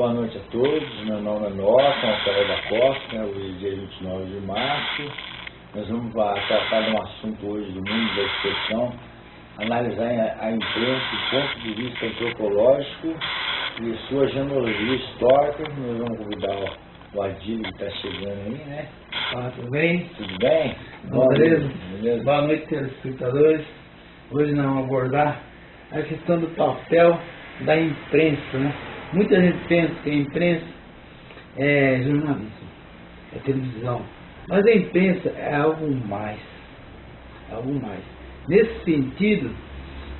Boa noite a todos, meu nome é Norton Alcalé da Costa, né, hoje é dia 29 de março. Nós vamos tratar de um assunto hoje do mundo da expressão, analisar a imprensa do ponto de vista antropológico e sua genealogia histórica. Nós vamos convidar o Adílio que está chegando aí, né? Ah, tudo bem? Tudo bem? Bom, beleza? beleza? Boa noite, telespectadores. Hoje nós vamos abordar a questão do papel da imprensa, né? Muita gente pensa que a imprensa é jornalismo, é televisão. Mas a imprensa é algo mais. É algo mais. Nesse sentido,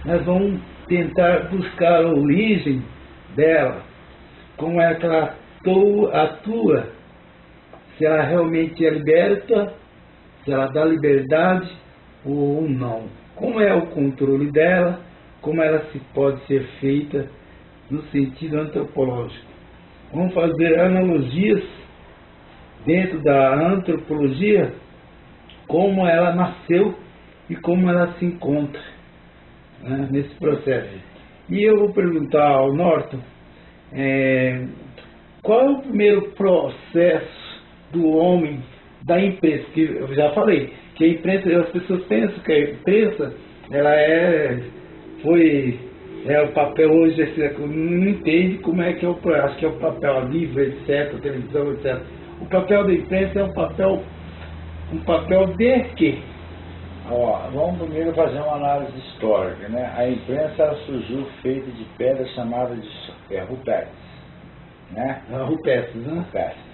nós vamos tentar buscar a origem dela, como é que ela atua, se ela realmente é liberta, se ela dá liberdade ou não. Como é o controle dela, como ela se pode ser feita no sentido antropológico. Vamos fazer analogias dentro da antropologia, como ela nasceu e como ela se encontra né, nesse processo. E eu vou perguntar ao Norton é, qual é o primeiro processo do homem da imprensa, que eu já falei, que a imprensa, as pessoas pensam que a imprensa ela é, foi é o papel hoje, não entende como é que é o acho que é o papel livre, etc, televisão, etc. O papel da imprensa é um papel, um papel de quê? Ó, vamos primeiro fazer uma análise histórica, né? A imprensa ela surgiu feita de pedras chamadas de é, rupestres, né? Rupestres, né? Rupestres.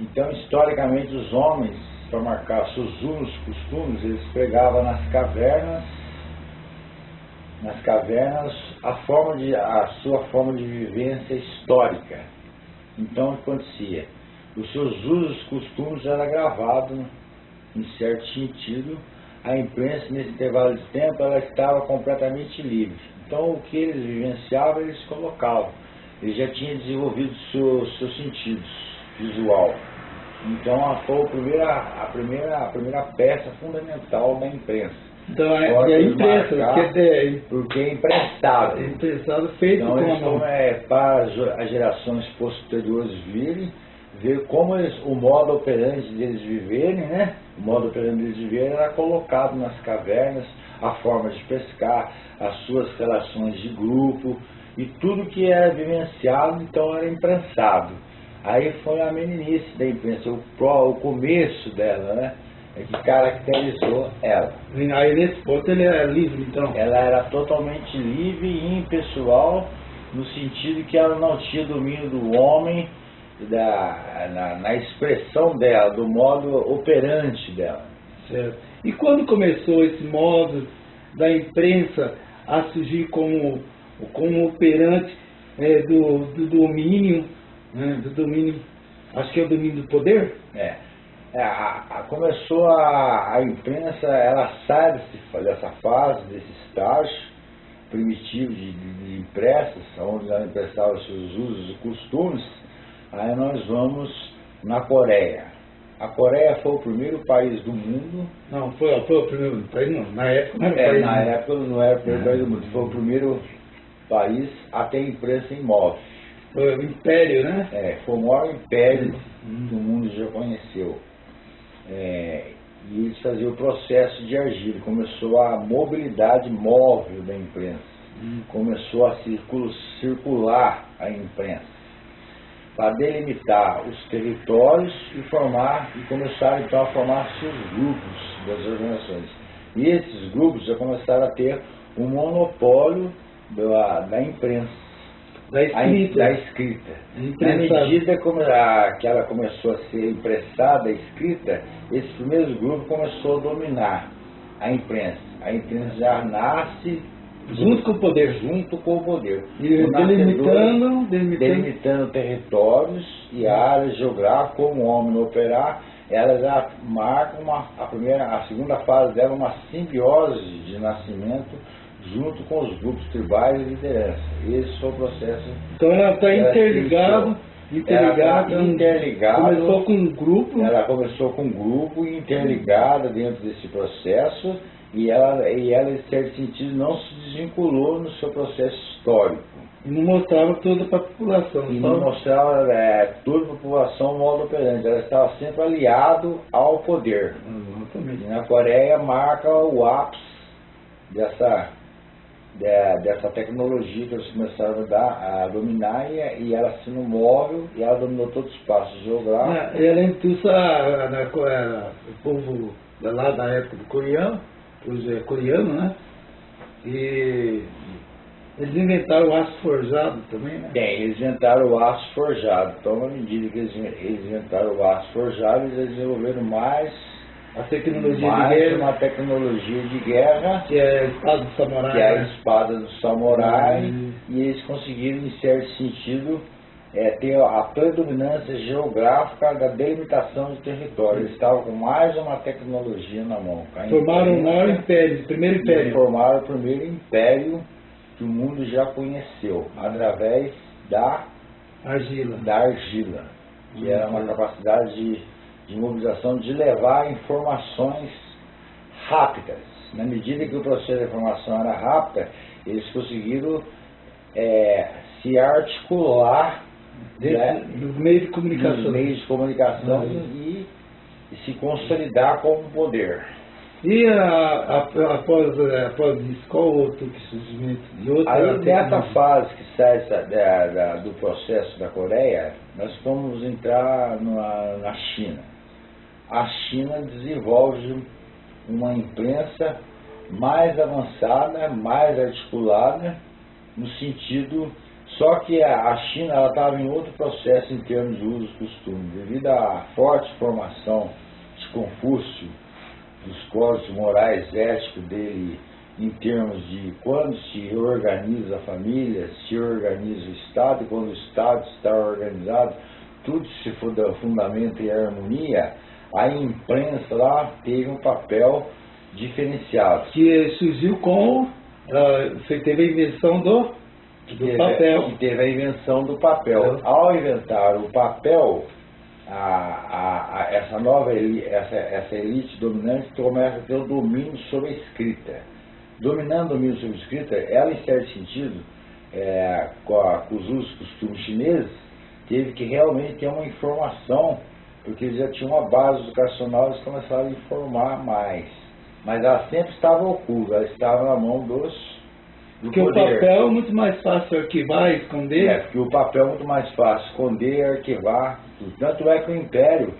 Então, historicamente, os homens, para marcar seus usos, costumes, eles pregavam nas cavernas nas cavernas a, forma de, a sua forma de vivência histórica. Então, o que acontecia? Os seus usos, costumes era gravado em certo sentido. A imprensa, nesse intervalo de tempo, ela estava completamente livre. Então, o que eles vivenciavam, eles colocavam. Eles já tinham desenvolvido seus, seus sentidos visual. Então, foi a primeira, a, primeira, a primeira peça fundamental da imprensa. Então é, é a imprensa, porque é, porque é emprestado. É emprestado feito então, com então é para as gerações posteriores virem, ver como eles, o modo operante deles viverem, né? O modo operante deles viverem era colocado nas cavernas, a forma de pescar, as suas relações de grupo e tudo que era vivenciado, então era imprensado. Aí foi a meninice da imprensa, o, o começo dela, né? É que caracterizou ela. Aí nesse ponto ele era livre, então? Ela era totalmente livre e impessoal, no sentido que ela não tinha domínio do homem da, na, na expressão dela, do modo operante dela. Certo. E quando começou esse modo da imprensa a surgir como, como operante é, do, do domínio, né, do domínio, acho que é o domínio do poder? É. É, a, a, começou a, a, imprensa, ela sai desse, dessa fase, desse estágio primitivo de, de, de impressas, onde ela emprestava seus usos e costumes, aí nós vamos na Coreia. A Coreia foi o primeiro país do mundo. Não, foi, foi o primeiro país, não. Na época não era é, país Na época não era o primeiro país do mundo, foi o primeiro país a ter imprensa em móvel. Foi o império, né? É, foi o maior império hum. que o mundo já conheceu. É, e eles faziam o processo de agir. Começou a mobilidade móvel da imprensa. Hum. Começou a circular a imprensa para delimitar os territórios e formar e começaram então a formar seus grupos das organizações. E esses grupos já começaram a ter um monopólio da, da imprensa da escrita. da escrita. Na medida como a, que ela começou a ser impressada, escrita, esse primeiro grupo começou a dominar a imprensa. A imprensa já nasce junto com o poder. Junto com o poder. E delimitando, delimitando. delimitando territórios e áreas geográficas, como o homem operar, ela já marca uma, a primeira, a segunda fase dela uma simbiose de nascimento junto com os grupos tribais e liderança. Esse foi o processo. Então ela está interligada. Interligada, tá interligada. Começou com um grupo. Ela começou com um grupo interligada dentro desse processo e ela, e ela, em certo sentido, não se desvinculou no seu processo histórico. E não mostrava toda para a população. E só- não mostrava é, toda a população modo operante. Ela estava sempre aliado ao poder. E Exatamente. na Coreia marca o ápice dessa, de- dessa tecnologia que eles começaram a, dar, a dominar e, e ela sendo móvel e ela dominou todo o espaço geográfico. Ah, E além disso, a- na Co- a- o povo lá da época do coreano, é coreano, né? E eles inventaram o aço forjado também, né? Bem, eles inventaram o aço forjado. Então, na medida que eles, eles inventaram o aço forjado, eles desenvolveram mais, A tecnologia mais de guerra, uma tecnologia de guerra, que é a espada do samurai. que é a espada do samurai, Hum. e eles conseguiram, em certo sentido, é, ter a predominância geográfica da delimitação de território. Eles estavam com mais uma tecnologia na mão. Formaram o maior império, o primeiro império. formaram o primeiro império que o mundo já conheceu, através da Argila. da argila, que era uma capacidade de, de mobilização de levar informações rápidas. Na medida que o processo de informação era rápida, eles conseguiram é, se articular Dentro né, do meio de comunicação. nos meios de comunicação Uhum. e, e se consolidar como poder. E a, a- após, eh, após isso, qual outro que surgimento de outra Aí nessa fase que sai da- da- do processo da Coreia, nós vamos entrar na, na China. A China desenvolve uma imprensa mais avançada, mais articulada, no sentido. Só que a China estava em outro processo em termos de uso e costume, devido à forte formação de Confúcio, dos códigos morais éticos dele em termos de quando se organiza a família, se organiza o Estado, e quando o Estado está organizado, tudo se funda- fundamenta em harmonia, a imprensa lá teve um papel diferenciado. Que surgiu com. ah, você teve a invenção do, Que do teve, papel. que teve a invenção do papel. É. Ao inventar o papel, a, a- a- essa nova elite, essa, essa elite dominante começa a ter o domínio sobre a escrita. Dominando o domínio sobre a escrita, ela, em certo sentido, é, com, a- com os usos costumes chineses, teve que realmente ter uma informação, porque eles já tinham uma base educacional, eles começaram a informar mais. Mas ela sempre estava oculta, ela estava na mão dos do Porque o poder. papel é muito mais fácil arquivar, esconder. É, porque o papel é muito mais fácil esconder, arquivar. tudo. Tanto é que o Império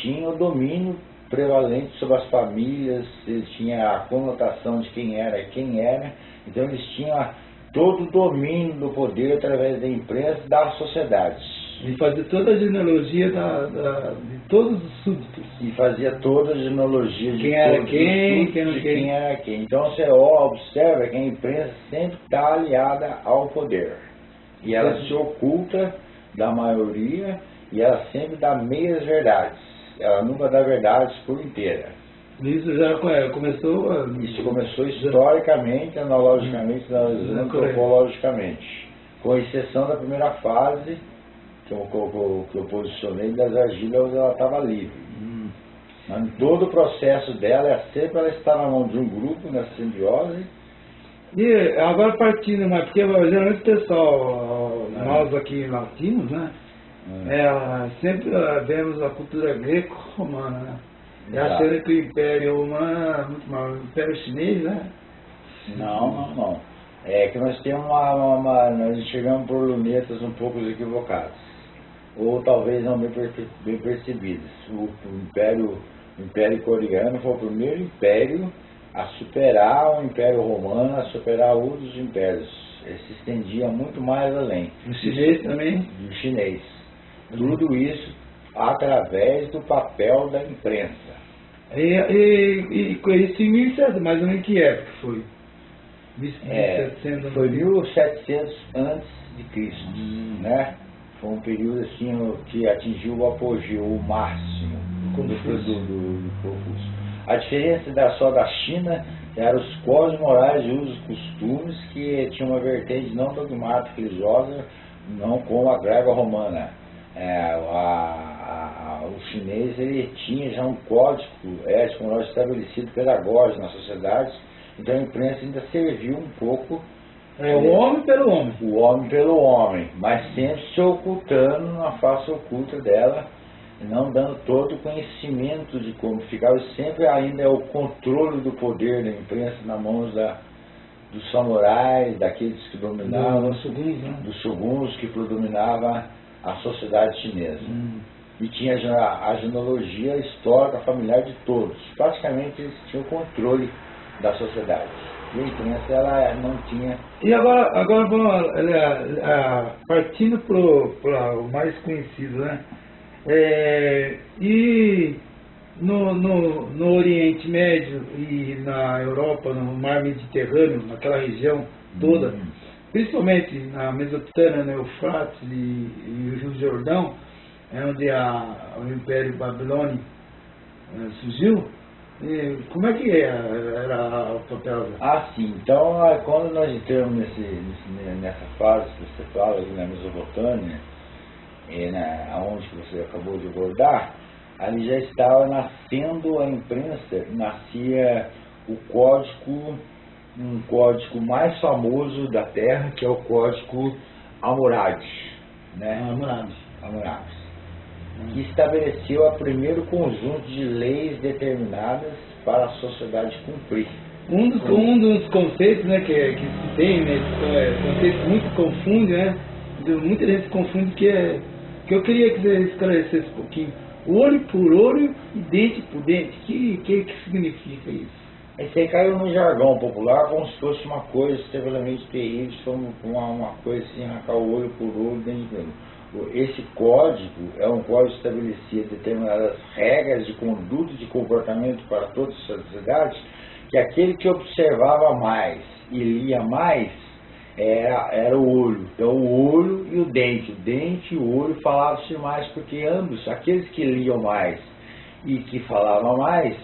tinha o domínio prevalente sobre as famílias, eles tinham a conotação de quem era quem era, então eles tinham todo o domínio do poder através da imprensa e da sociedade. E fazer toda a genealogia da, da- de todos os súditos. E fazia toda a genealogia de Quem era quem, quem de quem. era quem. Então você observa que a imprensa sempre está aliada ao poder. E ela se oculta da maioria e ela sempre dá meias verdades. Ela nunca dá verdades por inteira. Isso já come- começou. ah, Isso começou historicamente, analogicamente, Na Coreia. antropologicamente. Com exceção da primeira fase, que eu, que eu- que eu posicionei das argilas onde ela estava livre. Hum. Mas todo o processo dela, é sempre ela está na mão de um grupo, na simbiose, E agora partindo, mas porque geralmente o pessoal, É. nós aqui latinos, né? É, sempre ah, vemos a cultura greco-romana, né? E Exato. achando que o Império Romano é muito o Império Chinês, né? Não, não, não. É que nós temos uma, uma- uma- nós chegamos por lunetas um pouco equivocadas. Ou talvez não bem, perce- bem percebidas. O, o Império, o Império Coreano foi o primeiro império a superar o Império Romano, a superar outros impérios. Ele se estendia muito mais além. O chinês também. do chinês. Tudo isso através do papel da imprensa. E, e, e com isso em 1700, mais ou menos que época foi? É, 1700, foi 1700 antes de Cristo, Hum. né? Foi um período assim que atingiu o apogeu, o máximo do, do, do- Confúcio. A diferença da, só da China eram os códigos morais e costumes que tinham uma vertente não dogmática religiosa, não como a grega romana. É, a- a- o chinês ele tinha já um código ético moral estabelecido pedagógico na sociedade, então a imprensa ainda serviu um pouco É o homem pelo homem. O homem pelo homem, mas sempre se ocultando na face oculta dela, não dando todo o conhecimento de como ficava. Sempre ainda é o controle do poder da imprensa na mãos da, dos samurais, daqueles que dominavam, dos shoguns, né? dos shoguns que predominava a sociedade chinesa. Hum. E tinha a, a genealogia histórica familiar de todos. Praticamente eles tinham controle da sociedade. E imprensa ela não tinha. E agora, agora vamos é, é, partindo para o mais conhecido, né? É, e no, no, no Oriente Médio e na Europa, no mar Mediterrâneo, naquela região toda, Hum. principalmente na Mesopotâmia, no Eufrates e, e o Rio Jordão, é onde a, o Império Babilônico eh, surgiu, e como é que era, era o papel? Ah, sim. Então, ah, quando nós entramos nesse, nessa fase que você fala, ali na Mesopotâmia, e na, onde você acabou de abordar, ali já estava nascendo a imprensa, nascia o código, um código mais famoso da Terra, que é o código Hammurabi, né? Hammurabi. Hammurabi, que estabeleceu o primeiro conjunto de leis determinadas para a sociedade cumprir. Um dos, um dos conceitos né, que, que se tem, né, é, conceito muito confunde, né? Muita gente confunde que é. Que eu queria que você esclarecesse um pouquinho. Olho por olho e dente por dente. Que que, que significa isso? Esse aí caiu no jargão popular como se fosse uma coisa extremamente terrível, uma, uma coisa assim, arrancar o olho por olho dentro de olho. Esse código é um código que estabelecia determinadas regras de conduta e de comportamento para todas as sociedades, que aquele que observava mais e lia mais era, era o olho. Então o olho e o dente. O dente e o olho falavam-se mais, porque ambos, aqueles que liam mais e que falavam mais,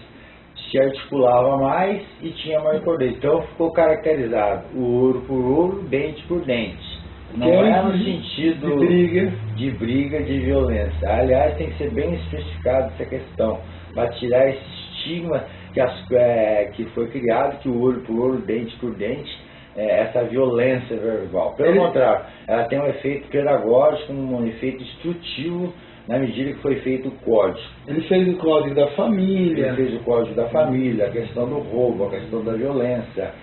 se articulava mais e tinha mais poder. Então ficou caracterizado o olho por olho, dente por dente. Não é no sentido de briga. de briga, de violência. Aliás, tem que ser bem especificado essa questão, para tirar esse estigma que, as- é, que foi criado, que o olho por olho, dente por dente, é, essa violência verbal. Pelo Ele- contrário, ela tem um efeito pedagógico, um efeito instrutivo, na medida que foi feito o código. Ele fez o código da família. Ele fez o código da família, a questão do roubo, a questão da violência,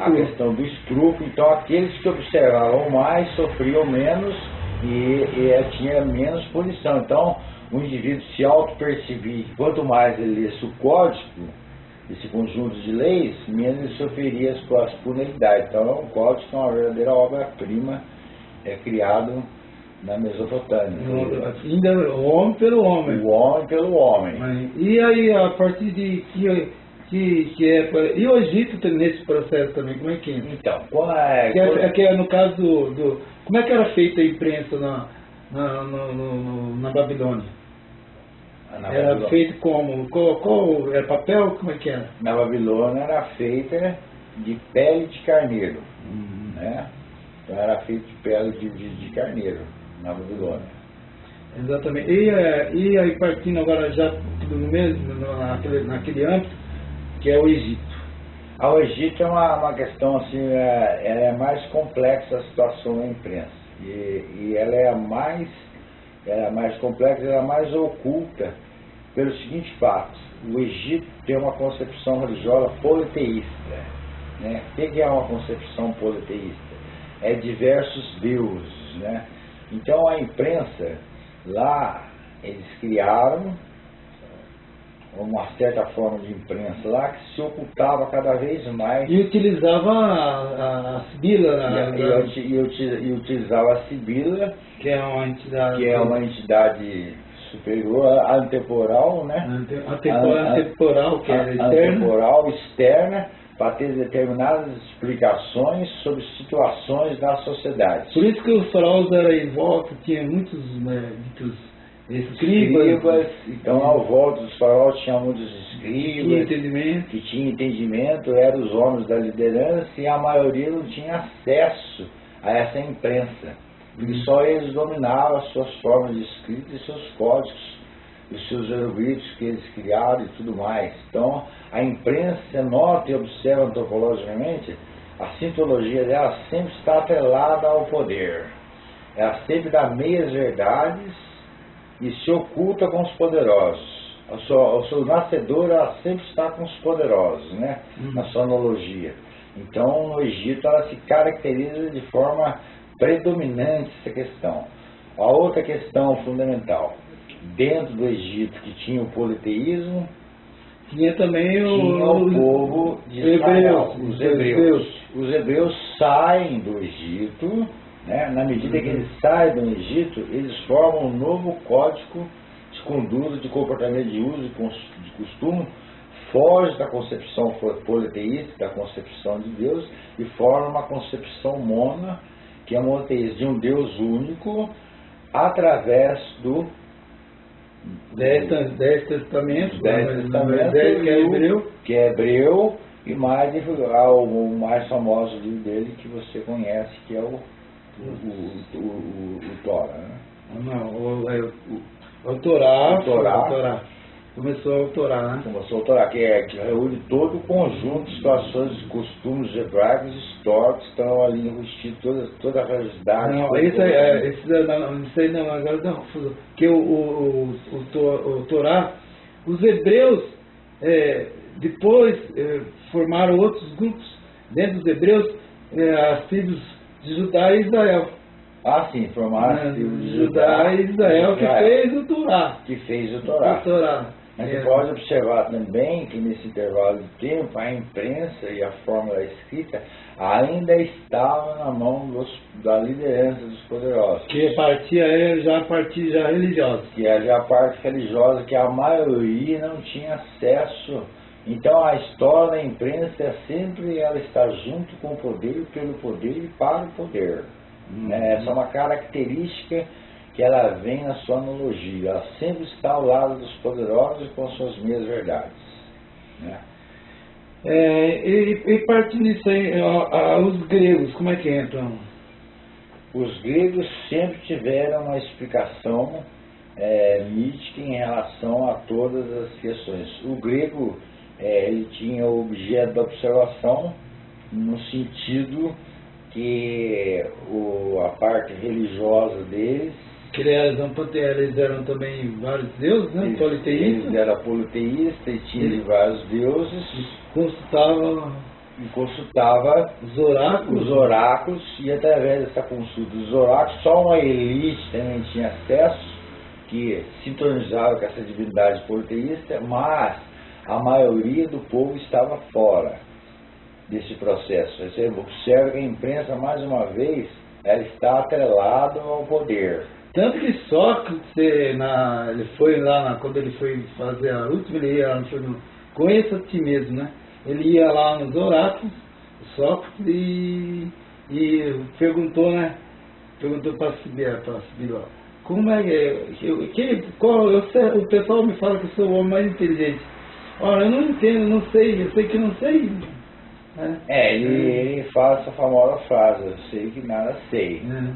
a, a questão do estupro. Então, aqueles que observavam mais sofriam menos e, e eh, tinha menos punição. Então, o indivíduo se auto-percebia quanto mais ele lesse o código, esse conjunto de leis, menos ele sofreria as, as penalidades. Então, o código é uma verdadeira obra-prima é criado na Mesopotâmia. Ainda o homem pelo homem. O homem pelo homem. Mas- E aí, a partir de que, que, que é. E o Egito tem nesse processo também, como é que entra? Então, quando é, Que é, quando- que é no caso do, do- Como é que era feita a imprensa na, na, no- no- no- na Babilônia? na, era Babilônia, feito como? Qual, qual era papel? Como é que era? na Babilônia era feita de pele de carneiro, né? Então era feito de pele de, de, de carneiro na Babilônia. Exatamente. E, é, e aí partindo agora já no mesmo, naquele, naquele âmbito, que é o Egito. Ao Egito é uma, uma questão assim, é, ela é mais complexa a situação da imprensa. E, e ela é a mais, ela é mais complexa, ela é mais oculta pelo seguinte fato. O Egito tem uma concepção religiosa politeísta. Né? O que que é uma concepção politeísta? É diversos deuses. Né? Então a imprensa, lá, eles criaram uma certa forma de imprensa lá que se ocultava cada vez mais E utilizava a, a, Sibila, e, a- e e uti- e utilizava a Sibila, que é uma entidade. que é uma entidade superior, antemporal, né? ante- atemporal, An- an- atemporal, que é externa. Antemporal, externa, para ter determinadas explicações sobre situações da sociedade. Por isso que os faraós eram em volta, tinha muitos né, ditos escribas, Escribas, então ao volta dos faraós tinha muitos tinha escribas, entendimento. que tinha entendimento, eram os homens da liderança e a maioria não tinha acesso a essa imprensa. Porque só eles dominavam as suas formas de escrita e seus códigos, os seus hieroglifos que eles criaram e tudo mais. Então, a imprensa nota e observa antropologicamente a sintologia dela sempre está atrelada ao poder. Ela sempre dá meias verdades e se oculta com os poderosos. O seu, o seu nascedor ela sempre está com os poderosos, né? Uhum. Na sonologia. Então, no Egito, ela se caracteriza de forma predominante essa questão. A outra questão fundamental, dentro do Egito, que tinha o politeísmo, Tinha também o, tinha o povo de Israel, os hebreus. Os hebreus saem do Egito, né? na medida que eles saem do Egito, eles formam um novo código de conduta, de comportamento de uso e de costume, foge da concepção politeísta, da concepção de Deus, e forma uma concepção mona, que é monoteísta, de um Deus único, através do Dez, dez testamentos, os dez né, testamentos, dez que é hebreu. que é hebreu, e mais o mais famoso livro dele que você conhece, que é o, o, o, o, Tora. Né? Não, o, é, o, o Torá, O Torá. Começou o Torá, né? Começou o Torá, que, é, que reúne todo o conjunto de situações e costumes hebraicos históricos que estão ali investidos, toda, toda a realidade. Não, esse aí, é, esse, não, não, isso aí não, agora dá confusão. Porque o, o, o, o, o Torá, os hebreus, é, depois é, formaram outros grupos. Dentro dos hebreus, é, as tribos de Judá e Israel. Ah, sim, formaram Né, a tribo de Judá e Israel que Israel, fez o Torá. que fez o Torá. O Torá. Mas você pode observar também que nesse intervalo de tempo a imprensa e a forma da escrita ainda estava na mão dos- da liderança dos poderosos. Que partia é já a partir já religiosa. Que é já a parte religiosa que a maioria não tinha acesso. Então a história da imprensa é sempre ela está junto com o poder, pelo poder e para o poder. né? Essa é uma característica que ela vem na sua analogia. Ela sempre está ao lado dos poderosos com suas meias verdades. Né? É, e, e partindo disso aí, ó, os gregos, como é que entram? Os gregos sempre tiveram uma explicação é, mítica em relação a todas as questões. O grego é, ele tinha o objeto da observação no sentido que o, a parte religiosa deles eles eram, eles eram também vários deuses, né? eles, Politeístas. eles eram politeísta e tinha Eles- vários deuses Consultavam e consultava os oráculos. os oráculos e através dessa consulta dos oráculos só uma elite também tinha acesso que sintonizava com essa divindade politeísta, mas a maioria do povo estava fora desse processo. Você observa que a imprensa, mais uma vez, ela está atrelada ao poder. Tanto que Sócrates, na, ele foi lá, na- quando ele foi fazer a última, ele ia, no, conheça a ti mesmo, né? Ele ia lá nos oráculos, Sócrates, e, e perguntou, né? Perguntou para Sibila, como é que, eu- que qual, eu o pessoal me fala que eu sou o homem mais inteligente. Olha, eu não entendo, não sei, eu sei que não sei. Né? É, ele, ele fala essa famosa frase, eu sei que nada sei. né?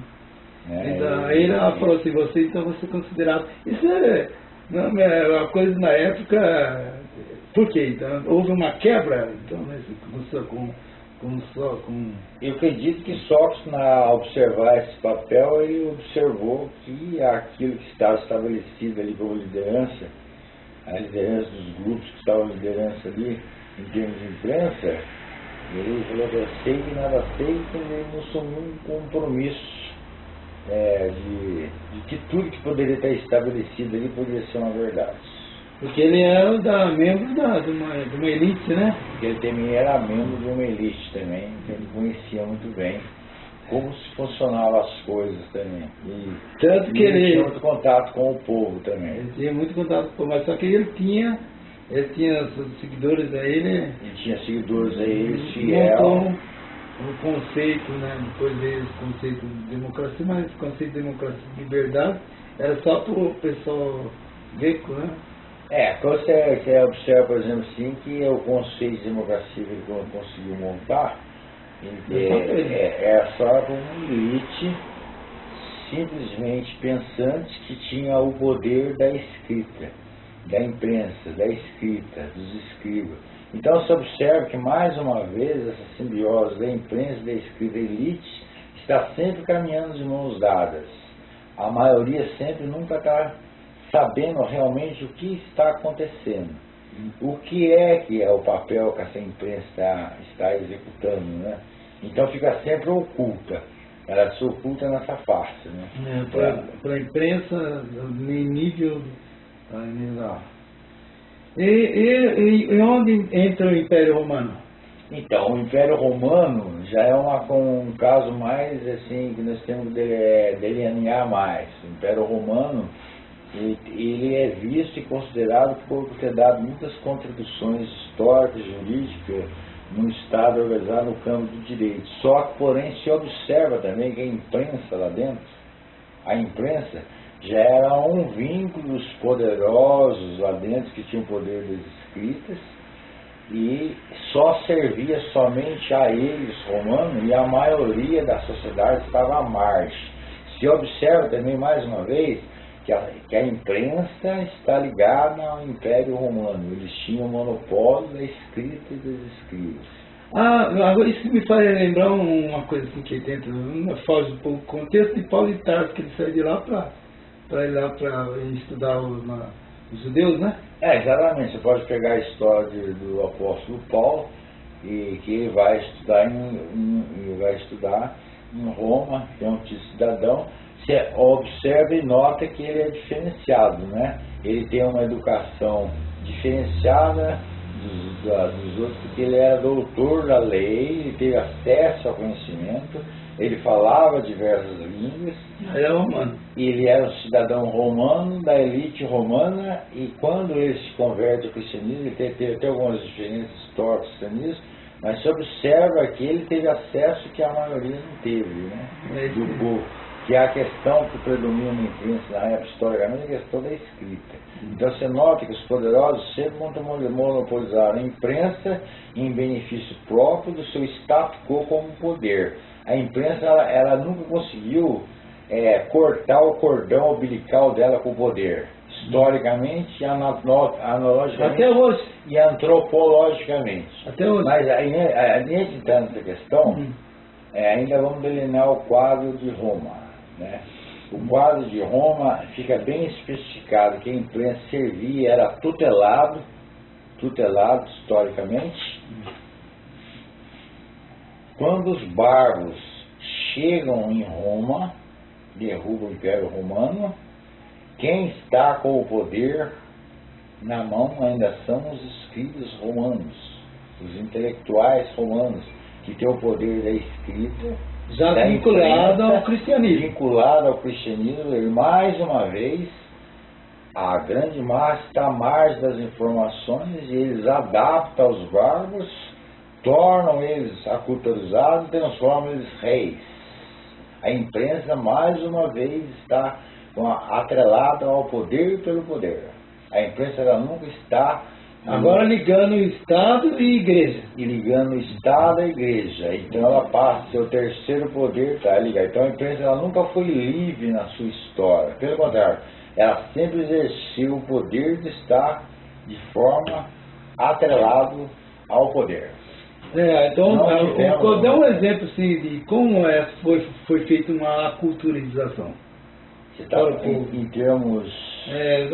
Né? Então, aí ela falou assim, você então você é considerado. Isso é, não, é uma coisa na época. Por quê? Então, houve uma quebra então, né, com, com, só, com Eu acredito que Sócrates, na observar esse papel, ele observou que aquilo que estava estabelecido ali como liderança, a liderança dos grupos que estavam liderança ali, em termos de imprensa, ele falou que eu sei que nada sei, quando ele não assumiu um compromisso é, de, de que tudo que poderia estar estabelecido ali poderia ser uma verdade. Porque ele era da, membro da, de, uma, de uma elite, né? Porque ele também era membro de uma elite também, então ele conhecia muito bem como se funcionavam as coisas também. E, Tanto que ele ele, tinha muito contato com o povo também. ele tinha muito contato com mas só que ele tinha, ele tinha seguidores a ele, Ele tinha seguidores aí, eles montou fiel. Um conceito, né? Depois veio esse conceito de democracia, mas esse conceito de democracia e liberdade era só para o pessoal greco, né? É, quando você, você observa, por exemplo, assim, que o conceito de democracia que ele con- conseguiu montar, ele É só é, é, é só para uma elite simplesmente pensante que tinha o poder da escrita, da imprensa, da escrita, dos escribas. Então se observa que mais uma vez essa simbiose da imprensa, da escrita elite está sempre caminhando de mãos dadas. A maioria sempre nunca está sabendo realmente o que está acontecendo. O que é que é o papel que essa imprensa está, está executando, né? Então fica sempre oculta. Ela se oculta nessa face, né? É, Para a imprensa, em nível... E, e, e onde entra o Império Romano? Então, o Império Romano já é uma, um caso mais assim que nós temos de delinear mais. O Império Romano ele é visto e considerado por ter dado muitas contribuições históricas, jurídicas, no Estado organizado no campo do direito. Só que, porém, se observa também que a imprensa lá dentro, a imprensa, já era um vínculo dos poderosos lá dentro que tinham poder das escritas e só servia somente a eles, romanos, e a maioria da sociedade estava à margem. Se observa também, mais uma vez, que a, que a imprensa está ligada ao Império Romano. Eles tinham o monopólio da escrita e dos escritos. Ah, agora isso me faz lembrar uma coisa assim que dentro, foge um pouco do contexto de Paulo de que ele saiu de lá para ir lá para estudar os, na, os judeus, né? É, exatamente. Você pode pegar a história de, do apóstolo Paulo, e que vai estudar em, em, vai estudar em Roma, que é um cidadão, você observa e nota que ele é diferenciado, né? Ele tem uma educação diferenciada dos, dos outros, porque ele era doutor da lei, ele teve acesso ao conhecimento, ele falava diversas línguas. Ele era romano. E ele era um cidadão romano, da elite romana, e quando ele se converte ao cristianismo, ele teve, até algumas diferenças históricas do cristianismo, mas se observa que ele teve acesso que a maioria não teve, né? É do povo que é a questão que predomina na imprensa na época historicamente, é a questão da escrita. Então você nota que os poderosos sempre monopolizaram a imprensa em benefício próprio do seu status quo como poder. A imprensa ela, ela nunca conseguiu é, cortar o cordão umbilical dela com o poder. Historicamente, analogicamente Até hoje. e antropologicamente. Até hoje. Mas aí, gente entrando nessa questão, Hum. é, ainda vamos delinear o quadro de Roma. Né? O quadro de Roma fica bem especificado que a imprensa servia, era tutelado, tutelado historicamente. Quando os bárbaros chegam em Roma, derrubam o Império Romano, quem está com o poder na mão ainda são os escribas romanos, os intelectuais romanos, que têm o poder da escrita Já da vinculado imprensa, ao cristianismo. Vinculado ao cristianismo, e mais uma vez, a grande massa está à margem das informações e eles adaptam aos bárbaros, tornam eles aculturizados e transformam eles reis. A imprensa, mais uma vez, está atrelada ao poder pelo poder. A imprensa ela nunca está Agora ligando o Estado e Igreja. e ligando o Estado à Igreja. Então ela passa, seu terceiro poder está ligado. Então a imprensa ela nunca foi livre na sua história. Pelo contrário, ela sempre exerceu o poder de estar de forma atrelado ao poder. É, então, Não é, tivemos- vou dar um exemplo assim, de como é, foi, foi feita uma aculturização. Você está em, em termos. É,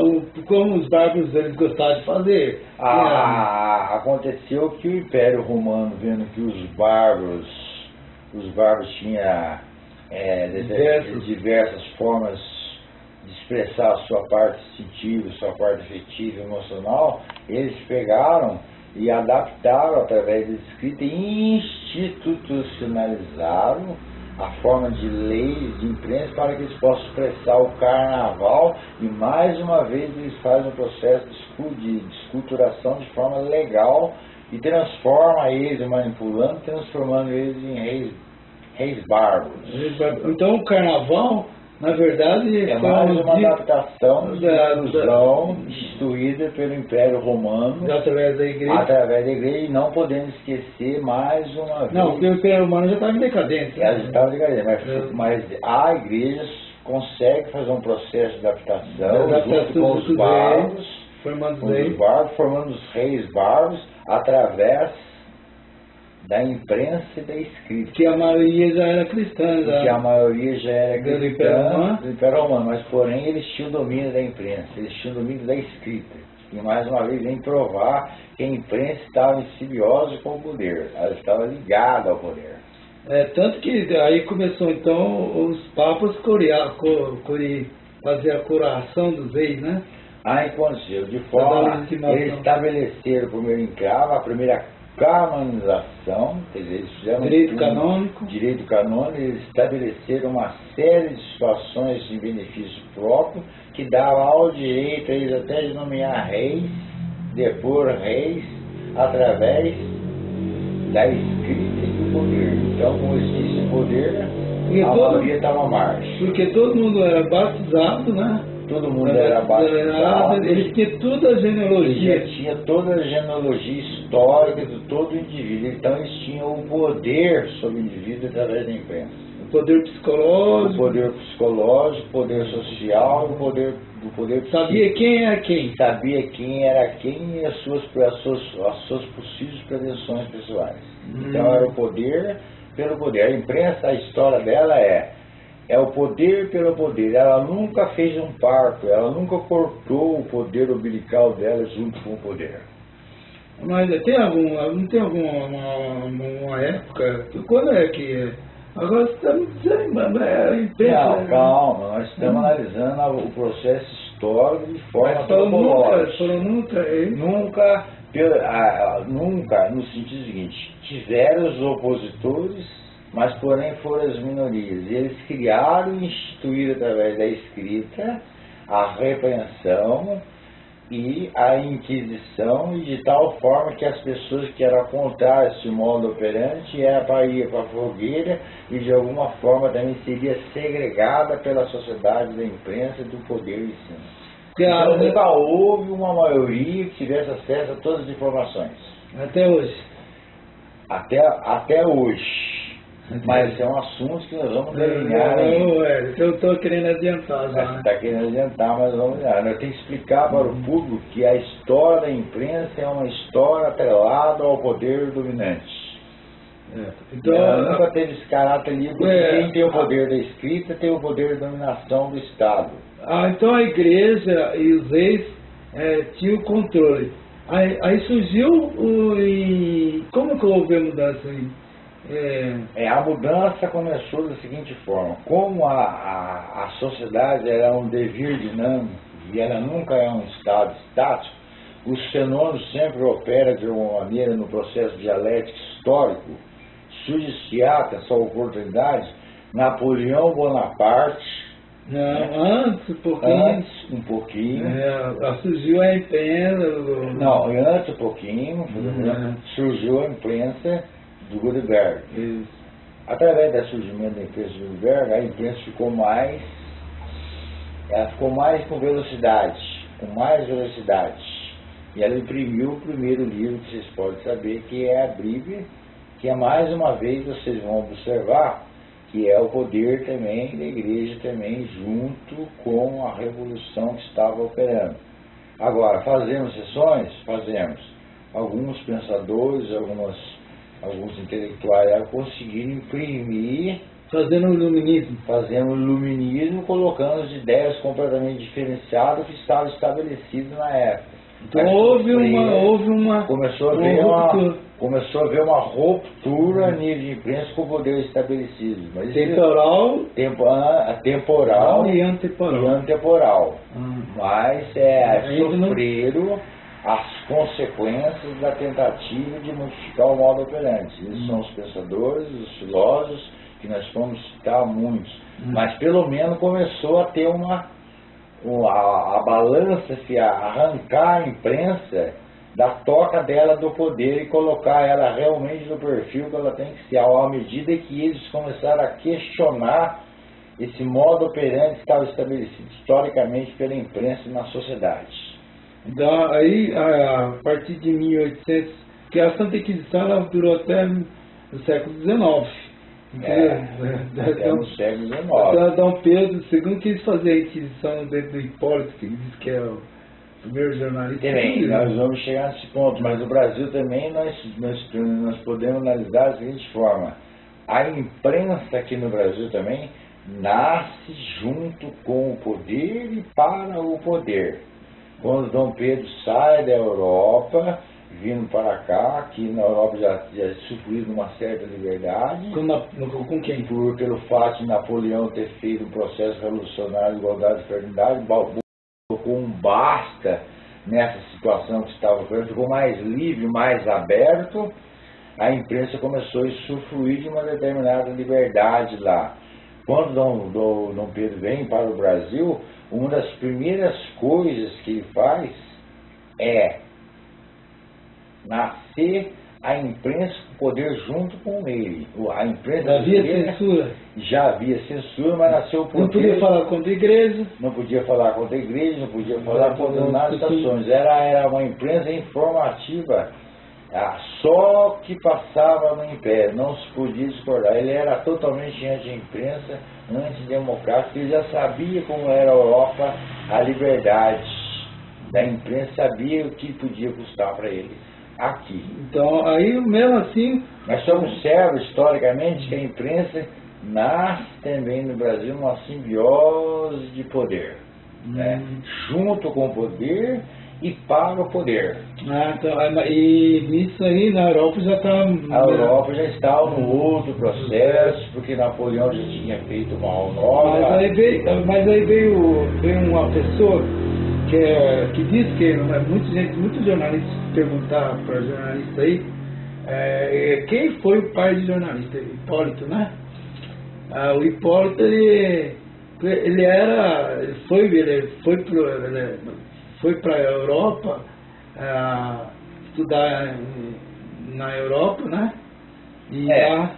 o, como os bárbaros eles gostavam de fazer. Ah, aconteceu que o Império Romano, vendo que os bárbaros, os bárbaros tinham é, Diversos. diversas formas de expressar a sua parte instintiva, sua parte afetiva emocional, eles pegaram e adaptaram através da escrita e institucionalizaram a forma de leis de imprensa para que eles possam expressar o carnaval e mais uma vez eles fazem um processo de escu- de esculturação de forma legal e transforma eles, manipulando, transformando eles em reis, reis bárbaros. Então o carnaval, na verdade, É mais um uma di- adaptação de da- ilusão instituída pelo Império Romano através da igreja. através da igreja e não podemos esquecer mais uma vez. Não, porque o Império Romano já estava em decadência. Elas estavam ligadas, mas, É. mas a igreja consegue fazer um processo de adaptação, Adaptação junto com os bárbaros, Formando formando os reis bárbaros, através da imprensa e da escrita. Que a maioria já era cristã, já. Que a maioria já era Do Império cristã Romano. do Império Romano, mas porém eles tinham domínio da imprensa, eles tinham domínio da escrita. E mais uma vez vem provar que a imprensa estava em simbiose com o poder, ela estava ligada ao poder. É, tanto que aí começou então os papas corear, co, core- fazer a coroação dos reis, né? Aí aconteceu, de forma, eles estabeleceram o primeiro encravo, a primeira canonização, quer dizer, eles fizeram Direito um- canônico. direito canônico, eles estabeleceram uma série de situações de benefício próprio que dava ao direito a eles até de nomear reis, depor reis, através da escrita e do poder. Então, com esse poder, E a todo- maioria estava à marcha. Porque todo mundo era batizado, né? Todo mundo era batizado. Eles tinham toda a Ele genealogia. tinha toda a genealogia histórica de todo indivíduo. Então eles tinham o poder sobre o indivíduo através da imprensa. O poder O psicológico. poder psicológico, o poder social, o poder, o poder Sabia quem é quem. Sabia quem era quem e as suas, as suas, as suas possíveis pretensões pessoais. Então Hum. era o poder pelo poder. A imprensa, a história dela é é o poder pelo poder. Ela nunca fez um parto, ela nunca cortou o poder umbilical dela junto com o poder. Mas tem algum, não tem alguma uma, uma época, quando é que agora você está me dizendo, é a imprensa, Não, calma, nós estamos Hum. analisando o processo histórico de forma nunca, antropológica. nunca, é? Nunca, pela- a- a- nunca, no sentido seguinte, tiveram os opositores, mas porém foram as minorias. E eles criaram e instituíram através da escrita a repreensão e a inquisição, e de tal forma que as pessoas que eram contra esse modo operante era para ir para a fogueira e de alguma forma também seria segregada pela sociedade da imprensa e do poder em cima. Claro, Então, nunca houve uma maioria que tivesse acesso a todas as informações. até hoje. Até, até hoje. Mas é um assunto que nós vamos delinear ainda. Não, é, eu estou querendo adiantar já. Você né? está querendo adiantar, mas vamos lá. Eu tenho que explicar para o público que a história da imprensa é uma história atrelada ao poder dominante. É. Então, ela nunca teve esse caráter livre, É. quem tem o poder da escrita tem o poder de dominação do Estado. ah, então a igreja e os reis é, tinham o controle. Aí, aí surgiu o. E, como que houve a mudança aí? É, É, a mudança começou da seguinte forma: como a, a, a sociedade era um devir dinâmico e ela nunca é um estado estático, os fenômenos sempre operam de alguma maneira no processo dialético histórico. Surge-se essa oportunidade, Napoleão Bonaparte, não, antes, um pouquinho. antes um pouquinho, É, surgiu a imprensa. não, antes um pouquinho, Uhum. surgiu a imprensa do Gutenberg. Isso. Através do surgimento da imprensa de Gutenberg, a imprensa ficou mais, ela ficou mais com velocidade, com mais velocidade. E ela imprimiu o primeiro livro que vocês podem saber, que é a Bíblia, que é mais uma vez vocês vão observar que é o poder também da igreja também junto com a revolução que estava operando. Agora, fazemos sessões? Fazemos. Alguns pensadores, algumas, alguns intelectuais conseguiram imprimir, Fazendo o iluminismo. fazendo iluminismo, colocando as ideias completamente diferenciadas que estavam estabelecidas na época. Então Mas houve uma, houve uma, começou a uma ver uma, ruptura começou a ver uma ruptura a nível de imprensa com o poder estabelecido. Mas temporal tempo, ah, temporal e e antemporal. antemporal. Ah. Mas é, Ainda não- sofreram as consequências da tentativa de modificar o modo operante. Esses são os pensadores, os filósofos, que nós vamos citar muitos. Hum. Mas pelo menos começou a ter uma. uma- a, a balança se a- arrancar a imprensa da toca dela do poder e colocar ela realmente no perfil que ela tem que ser, à medida que eles começaram a questionar esse modo operante que estava estabelecido historicamente pela imprensa na sociedade. Da, aí, a, a partir de 1800, que a Santa Inquisição ela durou até o século XIX. É, até no século XIX. Dom Pedro II quis fazer a Inquisição dentro do Hipólito, que diz que é o, primeiros jornalistas. Também, nós vamos chegar nesse ponto, mas o Brasil também nós, nós, nós podemos analisar da seguinte forma. A imprensa aqui no Brasil também nasce junto com o poder e para o poder. Quando Dom Pedro sai da Europa, vindo para cá, aqui na Europa já, já sofrido uma certa liberdade. Com, com quem? Por, pelo fato de Napoleão ter feito um processo revolucionário de igualdade e fraternidade, colocou um basta nessa situação que estava ocorrendo, ficou mais livre, mais aberto, a imprensa começou a usufruir de uma determinada liberdade lá. Quando Dom, Dom, Dom Pedro vem para o Brasil, uma das primeiras coisas que ele faz é nascer a imprensa poder junto com ele. A imprensa já havia censura. Já havia censura, mas nasceu o poder. Não podia falar contra a igreja. Não podia falar contra a igreja, não podia falar contra nada estações. Era, era uma imprensa informativa. Ah, só que passava no Império, não se podia discordar. Ele era totalmente anti-imprensa, antidemocrático, ele já sabia como era a Europa, a liberdade da imprensa, sabia o que podia custar para ele aqui. Então, aí mesmo assim. Nós só observa historicamente que a imprensa nasce também no Brasil uma simbiose de poder. Hum. Né? Junto com o poder e para o poder. Ah, então, e nisso aí na Europa já está. A Europa já está no outro processo, porque Napoleão já tinha feito uma nova. Mas aí veio, mas aí veio, veio uma pessoa que, é, que diz que é muita gente, muitos jornalistas perguntar para jornalista aí é, quem foi o pai de jornalista, Hipólito, né? Ah, o Hipólito ele, ele era, ele foi, ele foi pro, ele foi para a Europa ah, estudar na Europa, né? E é. lá,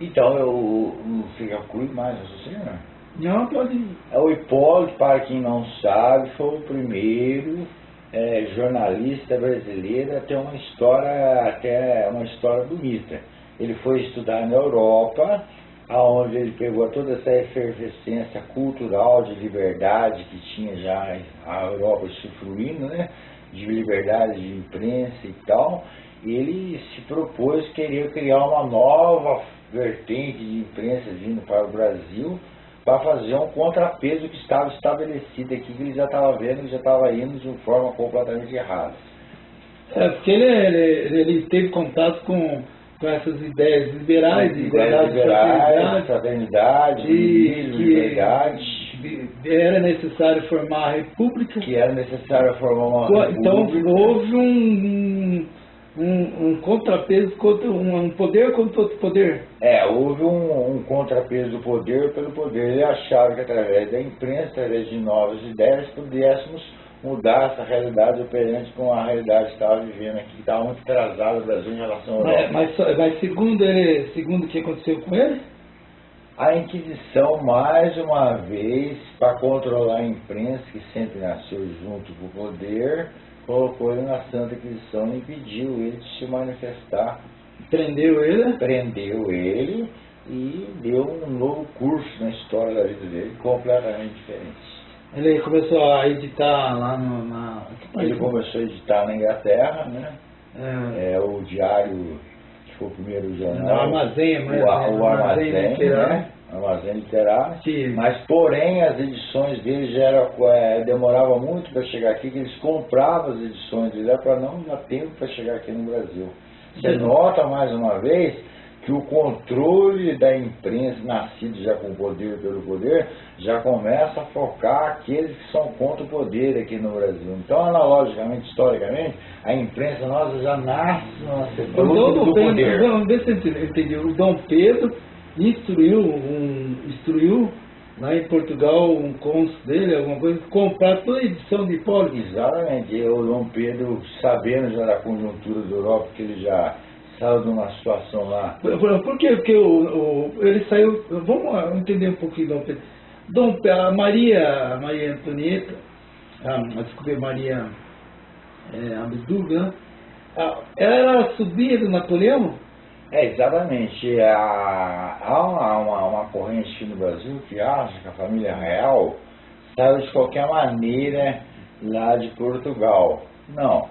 então eu não fica cuido mais, você, né? Não, pode ir. É o Hipólito, para quem não sabe, foi o primeiro é, jornalista brasileiro a ter uma história, até uma história bonita. Ele foi estudar na Europa, aonde ele pegou toda essa efervescência cultural de liberdade que tinha já a Europa usufruindo, né? De liberdade de imprensa e tal. Ele se propôs querer criar uma nova vertente de imprensa vindo para o Brasil para fazer um contrapeso que estava estabelecido aqui, que ele já estava vendo que já estava indo de uma forma completamente errada. É, porque ele, ele, ele teve contato com, com essas ideias liberais, de igualdade, liberais, fraternidade, e, liberdade. Era necessário formar a república. Que era necessário formar uma então, república. Então houve um um, um contrapeso contra um, poder contra outro poder. É, houve um, um, contrapeso do poder pelo poder. Ele achava que através da imprensa, através de novas ideias, pudéssemos mudar essa realidade operante com a realidade que estava vivendo aqui, que estava muito atrasado o Brasil em relação ao Europa. Mas, mas, mas segundo ele, segundo o que aconteceu com ele? A Inquisição, mais uma vez, para controlar a imprensa, que sempre nasceu junto com o poder, colocou ele na Santa Inquisição e impediu ele de se manifestar. Prendeu ele? Prendeu ele e deu um novo curso na história da vida dele, completamente diferente. Ele começou a editar lá no, na. Ele começou a editar na Inglaterra, né? É, é o diário, que foi o primeiro jornal. Armazém, o, o armazém, armazém né? armazém literário, Sim. mas porém as edições dele já era, é, demorava muito para chegar aqui, que eles compravam as edições dele para não dar tempo para chegar aqui no Brasil. Você Sim. nota mais uma vez que o controle da imprensa, nascido já com poder pelo poder, já começa a focar aqueles que são contra o poder aqui no Brasil. Então, analogicamente, historicamente, a imprensa nossa já nasce no setor do, do poder. Não, eu entender. O Dom Pedro instruiu, um, instruiu lá em Portugal um cônsul dele, alguma coisa, comprar toda a edição de Hipólito. Exatamente. O Dom Pedro, sabendo já da conjuntura da Europa, que ele já saiu de uma situação lá. Por, por, por quê? Porque o, o, ele saiu. Vamos entender um pouquinho Dom Pedro. Dom, a Maria, a Maria Antonieta, a, desculpe, Maria é, né? ela era sobrinha do Napoleão? É, exatamente. Há, há uma, uma, uma, corrente aqui no Brasil que acha que a família real saiu de qualquer maneira lá de Portugal. Não.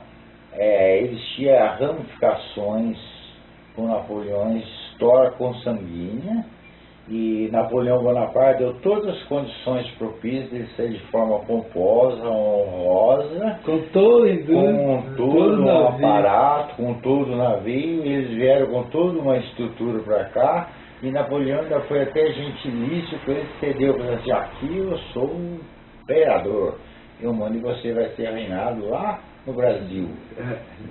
É, existia ramificações com Napoleão, história consanguínea, e Napoleão Bonaparte deu todas as condições propícias de ser de forma pomposa, honrosa, com todo, com todo um aparato, com todo o navio, eles vieram com toda uma estrutura para cá, e Napoleão ainda foi até gentilício, que ele cedeu para assim, aqui eu sou um imperador, eu mando e você vai ser reinado lá no Brasil.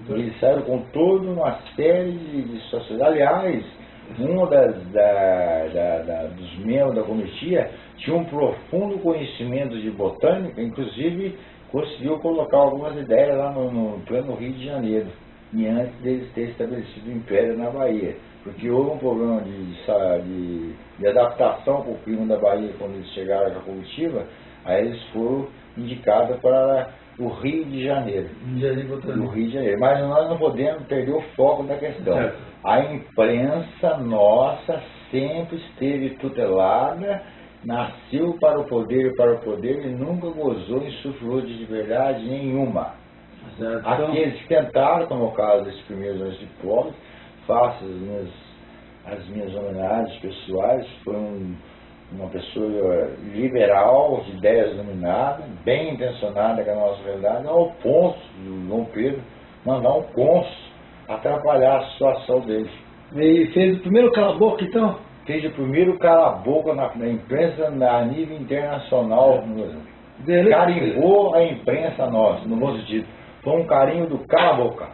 Então... Eles saíram com toda uma série de, de sociedades. Aliás, um das, da, da, da, dos membros da comitia tinha um profundo conhecimento de botânica, inclusive conseguiu colocar algumas ideias lá no, no plano Rio de Janeiro, e antes deles terem estabelecido o Império na Bahia. Porque houve um problema de, de, de adaptação com o clima da Bahia quando eles chegaram à comitiva, aí eles foram indicados para o Rio de Janeiro. No Rio de Janeiro. Mas nós não podemos perder o foco da questão. A imprensa nossa sempre esteve tutelada, nasceu para o poder e para o poder e nunca gozou e sufrou de liberdade nenhuma. Certo. Aqueles que tentaram, como é o caso desses primeiros anos de pobre, faço as minhas, as minhas homenagens pessoais, foi um uma pessoa liberal, de ideias iluminadas, bem intencionada com a nossa realidade, ao ponto do João Pedro mandar um cônsul atrapalhar a situação dele. E fez o primeiro cala-boca, então? Fez o primeiro cala-boca na, na, imprensa a nível internacional. É. Carimbou a imprensa nossa, no bom sentido. Foi um carinho do cala-boca.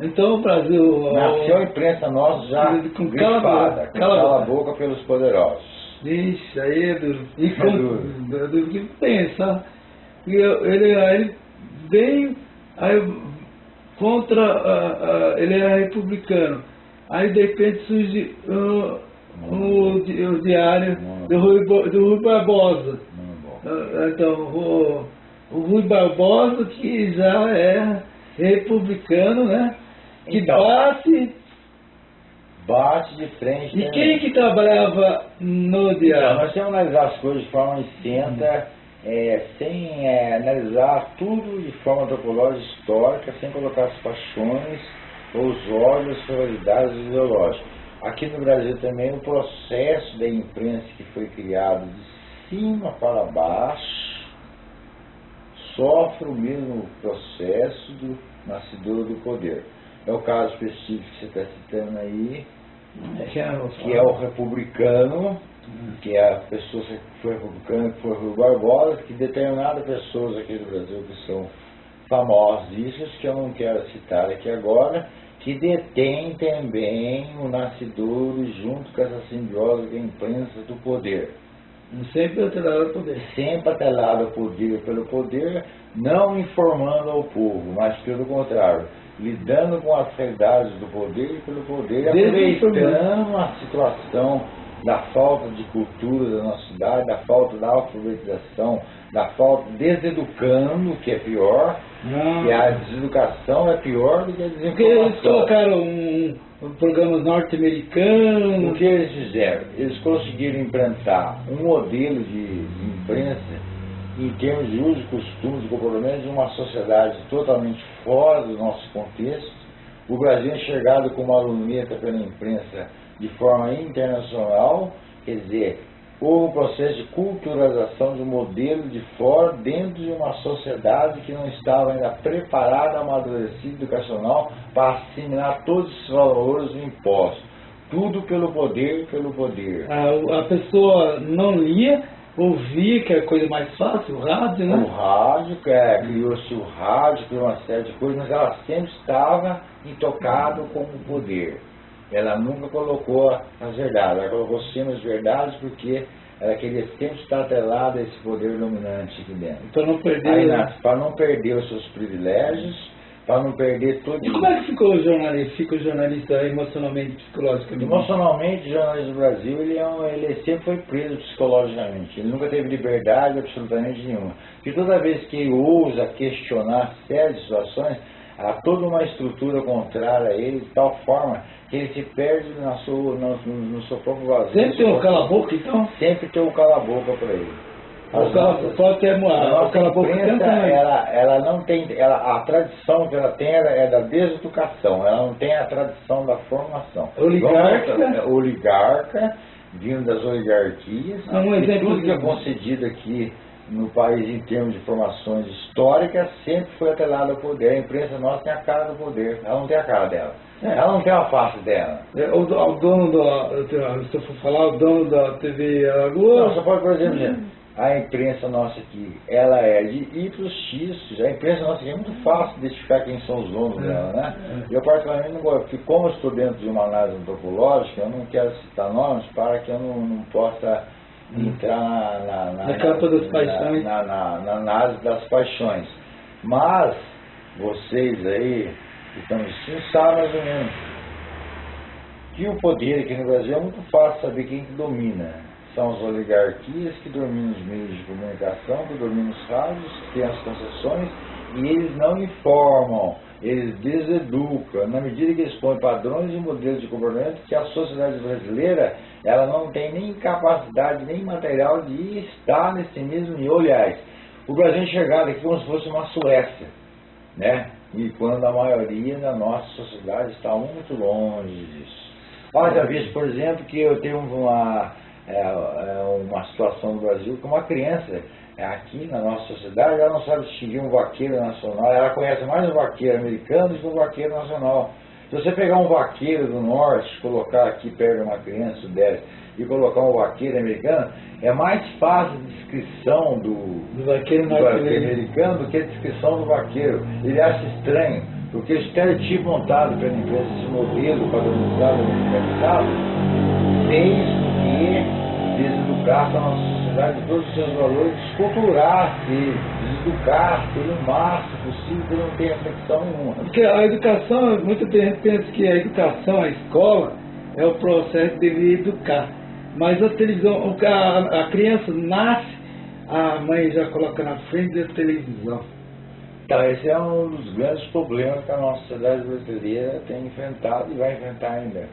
Então o Brasil. Nasceu a imprensa nossa já com cala-boca cala boca pelos poderosos. Ixi, aí é duro. E é duro. É duro que pensa. E ele, aí vem aí, contra. Uh, uh, ele era republicano. Aí de repente surge uh, o, o diário do Rui, do Rui Barbosa. Uh, então, o, o Rui Barbosa, que já é republicano, né? Que então, bate bate de frente. E quem que trabalhava no diário? Então, nós temos que analisar as coisas de forma isenta, é, sem é, analisar tudo de forma antropológica histórica, sem colocar as paixões, os ódios, as rivalidades ideológicas. Aqui no Brasil também o processo da imprensa que foi criado de cima para baixo sofre o mesmo processo do nascedor do poder. É o caso específico que você está citando aí, que é o republicano, que é a pessoa que foi republicano, que foi Rui Barbosa, que determinadas pessoas aqui do Brasil que são famosíssimas, que eu não quero citar aqui agora, que detém também o nascedor junto com essa simbiose da imprensa do poder. Sempre atrelado ao poder. Sempre atrelado ao poder pelo poder, não informando ao povo, mas pelo contrário, lidando com as realidades do poder e pelo poder, aproveitando a situação da falta de cultura da nossa cidade, da falta da alfabetização, da falta deseducando, que é pior, Não. que a deseducação é pior do que a desinformação. Porque eles colocaram um, um programa norte-americano. O que eles fizeram? Eles conseguiram implantar um modelo de imprensa em termos de uso, costumes e comportamentos de uma sociedade totalmente fora do nosso contexto. O Brasil é enxergado como uma luneta pela imprensa de forma internacional, quer dizer, houve um processo de culturalização de um modelo de fora dentro de uma sociedade que não estava ainda preparada, amadurecida, educacional para assimilar todos esses valores do imposto. Tudo pelo poder, pelo poder. A, a pessoa não lia, ouvir, que é a coisa mais fácil, o rádio, né? O rádio, é, criou-se o rádio, criou uma série de coisas, mas ela sempre estava intocada com o poder. Ela nunca colocou as verdades, ela colocou sempre as verdades porque ela queria sempre estar atrelada a esse poder dominante aqui dentro. Para não perder, para não perder os seus privilégios para não perder tudo. E como é que ficou o jornalista, fica o jornalista emocionalmente, psicologicamente? Emocionalmente, o jornalista do Brasil, ele, é um, ele sempre foi preso psicologicamente. Ele nunca teve liberdade absolutamente nenhuma. E toda vez que ele ousa questionar sérias situações, há toda uma estrutura contrária a ele, de tal forma que ele se perde na sua, no, no seu próprio vazio. Sempre tem um cala-boca, então? Sempre tem um cala-boca para ele. Aquela imprensa, ela, ela não tem, ela, a tradição que ela tem é da deseducação, ela não tem a tradição da formação. Oligarca. Vamos, oligarca, vindo das oligarquias, um e tudo que é concedido aqui no país em termos de formações históricas sempre foi atrelado ao poder. A imprensa nossa tem a cara do poder, ela não tem a cara dela. É. Ela não tem a face dela. É, o, o, dono da, se eu for falar, o dono da TV Alagoas... Não, só pode, por exemplo, a imprensa nossa aqui, ela é de Y para X, a imprensa nossa aqui é muito fácil identificar quem são os donos é. dela, né? É. Eu particularmente não gosto, porque como eu estou dentro de uma análise antropológica, eu não quero citar nomes para que eu não, não possa entrar na, na, na, na capa das paixões. Na, na análise das paixões. Mas vocês aí que estão assistindo sabem mais ou menos que o poder aqui no Brasil é muito fácil saber quem que domina. São as oligarquias que dominam os meios de comunicação, que dominam os rádios, que têm as concessões, e eles não informam eles deseducam, na medida que eles põem padrões e modelos de comportamento que a sociedade brasileira ela não tem nem capacidade, nem material de estar nesse mesmo nível. Aliás, o Brasil é chegado aqui como se fosse uma Suécia, né? E quando a maioria da nossa sociedade está muito longe disso. Olha, já visto, por exemplo, que eu tenho uma, é, é uma situação no Brasil que uma criança é aqui na nossa sociedade, ela não sabe distinguir um vaqueiro nacional, ela conhece mais um vaqueiro americano do que um vaqueiro nacional. Se você pegar um vaqueiro do norte, colocar aqui perto de uma criança sudeste, e colocar um vaqueiro americano, é mais fácil a descrição do, do vaqueiro, do vaqueiro americano do que a descrição do vaqueiro. Ele acha estranho, porque o estereotipo montado pela empresa, esse modelo padronizado no mercado, fez que deseducasse a nossa de todos os seus valores, esculturar-se, educar-se o máximo possível, que não tenha reflexão nenhuma. Porque a educação, muita gente pensa que a educação, a escola, é o processo de educar. Mas a televisão, a, a criança nasce, a mãe já coloca na frente da televisão. Então, esse é um dos grandes problemas que a nossa sociedade brasileira tem enfrentado e vai enfrentar ainda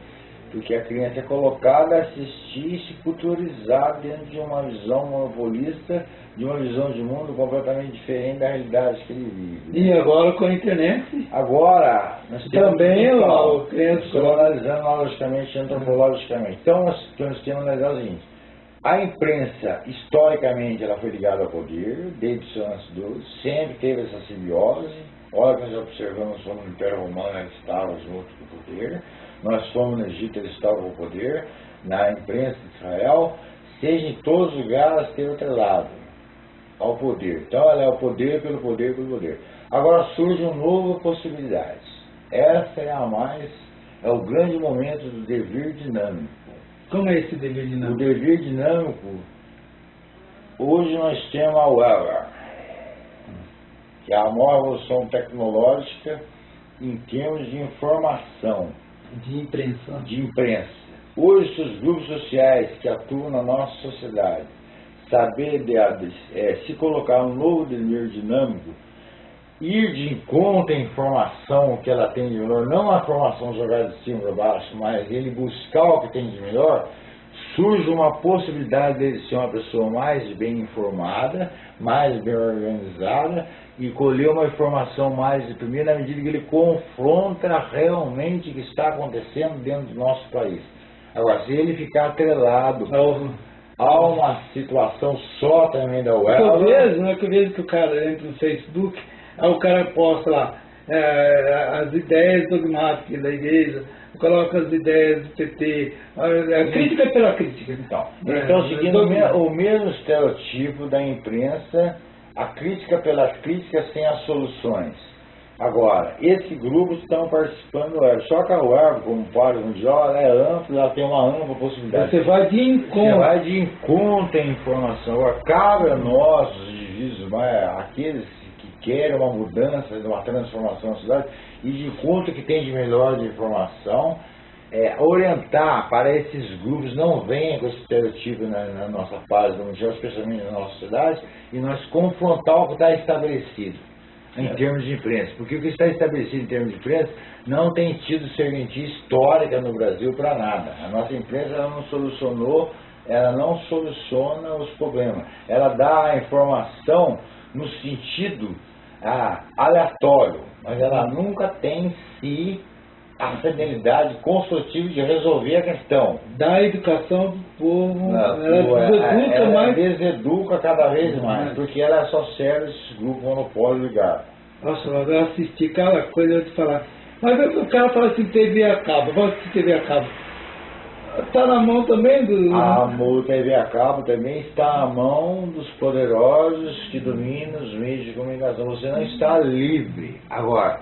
porque a criança é colocada a assistir e se culturizar dentro de uma visão monopolista, de uma visão de mundo completamente diferente da realidade que ele vive. E agora com a internet? Agora, nós também o criança estou analisando logicamente, antropologicamente. Então nós, nós temos que analisar o seguinte. A imprensa, historicamente, ela foi ligada ao poder, desde o seu nascimento, sempre teve essa simbiose. Olha, nós observamos como o Império Romano estava junto com o poder nós fomos no Egito, eles estavam com poder, na imprensa de Israel, seja em todos os lugares tem outro lado ao poder. Então ela é o poder pelo poder pelo poder. Agora surge uma nova possibilidade. Essa é a mais, é o grande momento do dever dinâmico. Como é esse dever dinâmico? O dever dinâmico, hoje nós temos a Weber, que é a maior evolução tecnológica em termos de informação de imprensa. De imprensa. Hoje, os grupos sociais que atuam na nossa sociedade, saber de, é, se colocar um novo dever dinâmico, ir de encontro à informação que ela tem de melhor, não a informação jogada de cima para baixo, mas ele buscar o que tem de melhor, surge uma possibilidade de ser uma pessoa mais bem informada, mais bem organizada e colher uma informação mais de primeira na medida que ele confronta realmente o que está acontecendo dentro do nosso país. Agora, se ele ficar atrelado a uma situação só também da web... Eu vejo, não é que eu vejo que o cara entra no Facebook, aí o cara posta lá as ideias dogmáticas da igreja, coloca as ideias do PT, a, crítica pela crítica. Então, então é, seguindo o mesmo estereotipo da imprensa a crítica pelas críticas sem as soluções. Agora, esses grupos estão participando. Só que a web, como fala mundial, ela é ampla, ela tem uma ampla possibilidade. Você vai de encontro. Você vai de encontro à informação. Agora, cabe a nós, os indivíduos, aqueles que querem uma mudança, uma transformação na cidade, e de encontro que tem de melhor de informação, é, orientar para esses grupos não venham com esse estereotipo na, na nossa paz mundial, especialmente na nossa cidade, e nós confrontar o que está estabelecido em é. termos de imprensa. Porque o que está estabelecido em termos de imprensa não tem tido serventia histórica no Brasil para nada. A nossa imprensa não solucionou ela não soluciona os problemas. Ela dá a informação no sentido ah, aleatório, mas ela nunca tem em si a fidelidade construtiva de resolver a questão. Da educação do povo, Não, ela ela, deseduca ela mais. deseduca cada vez mais, porque ela só serve esse grupo monopólio ligado. Nossa, mas eu assisti cada coisa, eu te falar. Mas o cara fala assim, TV a cabo, vamos assistir TV a cabo. Tá na mão também do. A TV a cabo também está na mão dos poderosos que dominam os meios de comunicação. Você não está livre. Agora,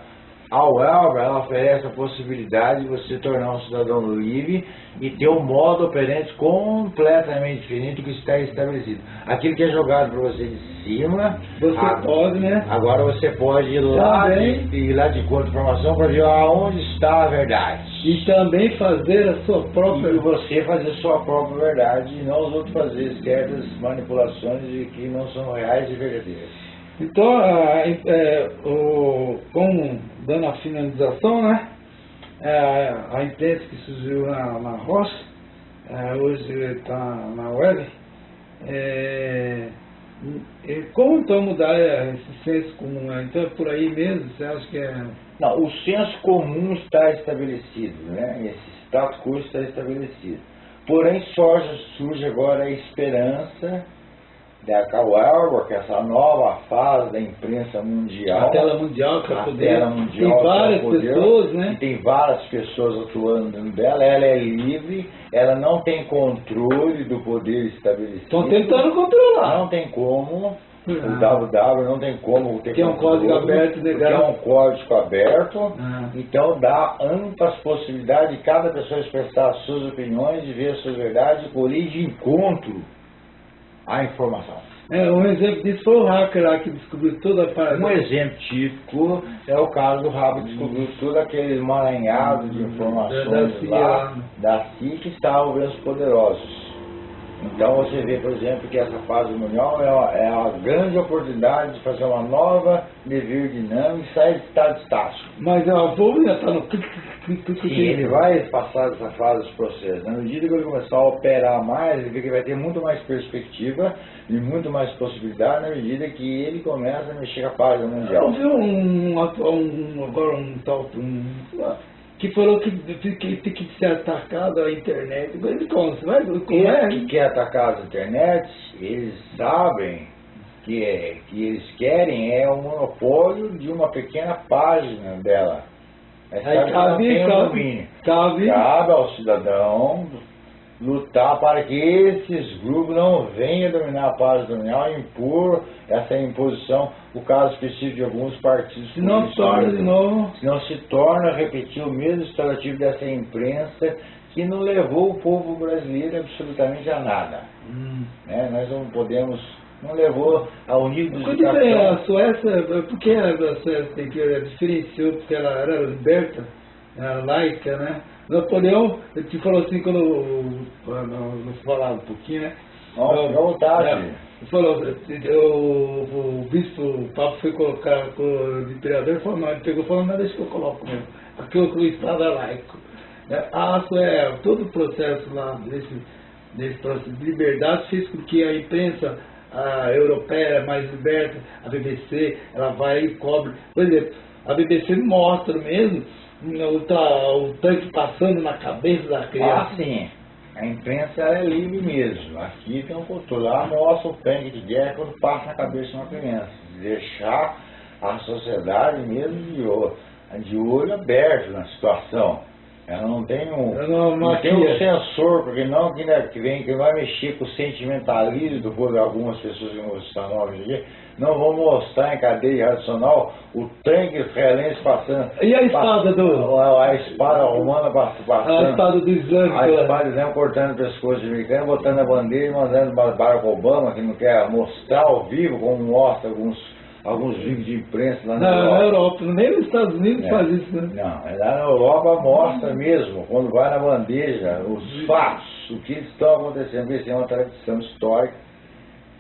a Welber, ela oferece a possibilidade de você tornar um cidadão livre e ter um modo operante completamente diferente do que está estabelecido. Aquilo que é jogado para você de cima, Você a- pode, né? agora você pode ir lá Também. de, ir lá de conta informação para ver aonde está a verdade. E também fazer a sua própria. E você fazer sua própria verdade e não os outros fazer certas manipulações de que não são reais e verdadeiras. Então, a, é, o, como dando a finalização, né? É, a imprensa que surgiu na, na é, hoje está na web, é, como então mudar esse senso comum? né? Então é por aí mesmo? Você acha que é. Não, o senso comum está estabelecido, né? Esse status quo está estabelecido. Porém, surge, surge agora a esperança da Kawelber, que é essa nova fase da imprensa mundial. A tela mundial que é a poder. tela mundial, Tem é várias poder, pessoas, né? tem várias pessoas atuando dentro dela, ela é livre, ela não tem controle do poder estabelecido. Estão tentando controlar. Não tem como, Ah. o WW não tem como ter Que é um controle, código aberto, legal. é um código aberto, Ah. então dá amplas possibilidades de cada pessoa expressar as suas opiniões, de ver as suas verdades e colher de encontro à informação. É, um exemplo disso foi o hacker lá que descobriu toda a parada. Um exemplo típico é o caso do Rabo que descobriu todo aquele emaranhado de informações Da- da CIA. lá da CIA que estavam os poderosos. Então você vê, por exemplo, que essa fase mundial é uma, é uma grande oportunidade de fazer uma nova dever dinâmica e sair de estado estático. Mas a povo ainda está no. Sim, ele vai passar dessa fase dos processos. Na medida que ele começar a operar mais, ele vê que vai ter muito mais perspectiva e muito mais possibilidade na medida que ele começa a mexer a página Eu mundial. vi um, um, um agora um tal um, que falou que, que tem que ser atacado a internet. Mas como? É? que quer atacar as internet, eles sabem que, é, que eles querem é o monopólio de uma pequena página dela. Mas Aí cabe, cabe, domínio. cabe, Cabe ao cidadão lutar para que esses grupos não venham dominar a página dominal e impor essa imposição, o caso específico de alguns partidos se não políticos, torna de novo. Senão se torna repetir o mesmo estatuativo dessa imprensa que não levou o povo brasileiro absolutamente a nada. Hum. né? Nós não podemos, não levou ao nível de Quando é a. Suécia, por que a Suécia que ela diferenciou? Porque ela era liberta, era laica, né? Napoleão, ele te falou assim, quando falava um pouquinho, né? Nossa, vontade. É, falou, o, o bispo, o Papa foi colocar o imperador, falou, não, ele pegou e falou, não, deixa que eu coloco mesmo. Aquilo que o Estado é laico. Suécia, todo o processo lá desse, desse processo de liberdade fez com que a imprensa a europeia era mais liberta, a BBC, ela vai e cobre. Por exemplo, a BBC mostra mesmo o, ta- o tanque passando na cabeça da Ah, criança. sim. A imprensa é livre mesmo. Aqui tem um controle. Lá mostra o tanque de guerra quando passa na cabeça de uma criança. Deixar a sociedade mesmo de olho, de olho aberto na situação. Ela não tem um, Eu não- não tem um é. sensor, porque não que, né, que vem que vai mexer com o sentimentalismo do povo de algumas pessoas que estar novas aqui, não vão mostrar em cadeia racional o tanque israelense passando. E a espada do- A, a espada romana pass- passando. A espada do islâmico. A espada dizendo, cortando o pescoço de americano, botando a bandeira e mandando para Barack Obama, que não quer mostrar ao vivo, como mostra alguns, alguns vídeos de imprensa lá na Na, na Europa. Europa, nem nos Estados Unidos É. faz isso, né? Não, é lá na Europa mostra mesmo, quando vai na bandeja, os fatos, o que estão acontecendo. Isso é uma tradição histórica,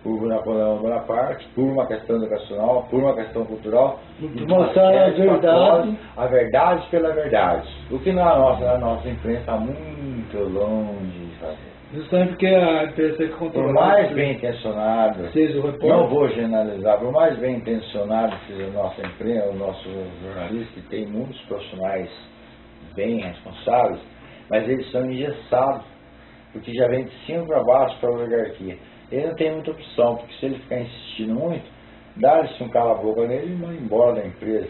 por Napoleão Bonaparte, por uma questão educacional, por uma questão cultural. Mostrar a verdade. A verdade pela verdade. O que na nossa, na nossa imprensa está muito longe de fazer. Justamente porque a empresa é controlada. Por mais bem intencionado, seja o repórter. não vou generalizar, por mais bem intencionado que seja a nossa empresa, o nosso jornalista, que tem muitos profissionais bem responsáveis, mas eles são engessados, porque já vem de cima para baixo para a oligarquia. Ele não tem muita opção, porque se ele ficar insistindo muito, dá-se um cala-boca nele e vai embora da empresa.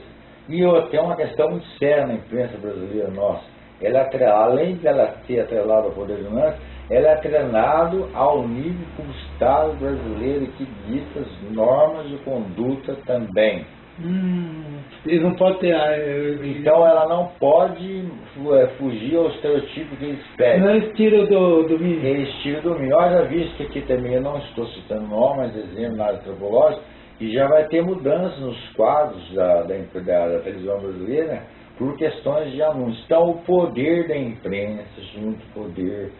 E tem uma questão muito séria na imprensa brasileira nossa. Ela é além de ela ser atrelada ao poder dominante, ela é treinado ao nível como Estado brasileiro que dita as normas de conduta também. Hum, ele não pode ter. Então ela não pode é, fugir ao estereotipo que eles pedem. Não eles tiram do, do mínimo. Eles tiram do mínimo. Olha, visto que aqui também eu não estou citando nomes, mas exemplo na área antropológica, e já vai ter mudanças nos quadros da, da, da, da televisão brasileira por questões de anúncios. Então o poder da imprensa, junto ao poder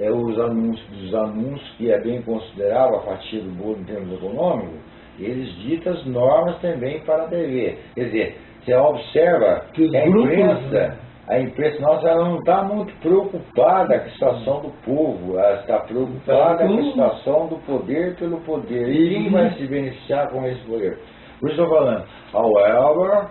é, os anúncios dos anúncios, que é bem considerável a fatia do bolo em termos econômicos, eles ditam as normas também para a TV. Quer dizer, você observa que, a imprensa, né? a imprensa nossa ela não está muito preocupada com a situação do povo, ela está preocupada com a situação do poder pelo poder. E quem vai se beneficiar com esse poder? Por isso estou falando, however,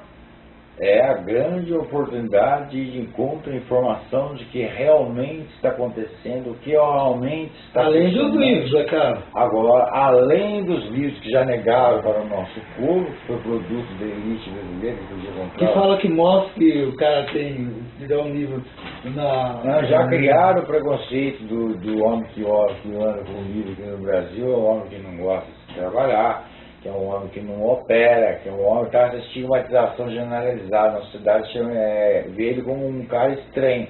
é a grande oportunidade de encontro informação de que realmente está acontecendo, o que realmente está Além dos livros, é claro. Agora, além dos livros que já negaram para o nosso povo, que foi produto da elite brasileira, que podia comprar. Que fala que mostra que o cara tem dar um livro na. Não, já criaram o preconceito do, do homem que, que anda com livro aqui no Brasil, é o homem que não gosta de trabalhar que é um homem que não opera, que é um homem que está essa estigmatização generalizada na sociedade, chama, é, vê ele como um cara estranho,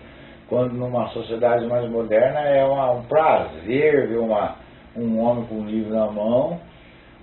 quando numa sociedade mais moderna é uma, um prazer ver uma, um homem com um livro na mão,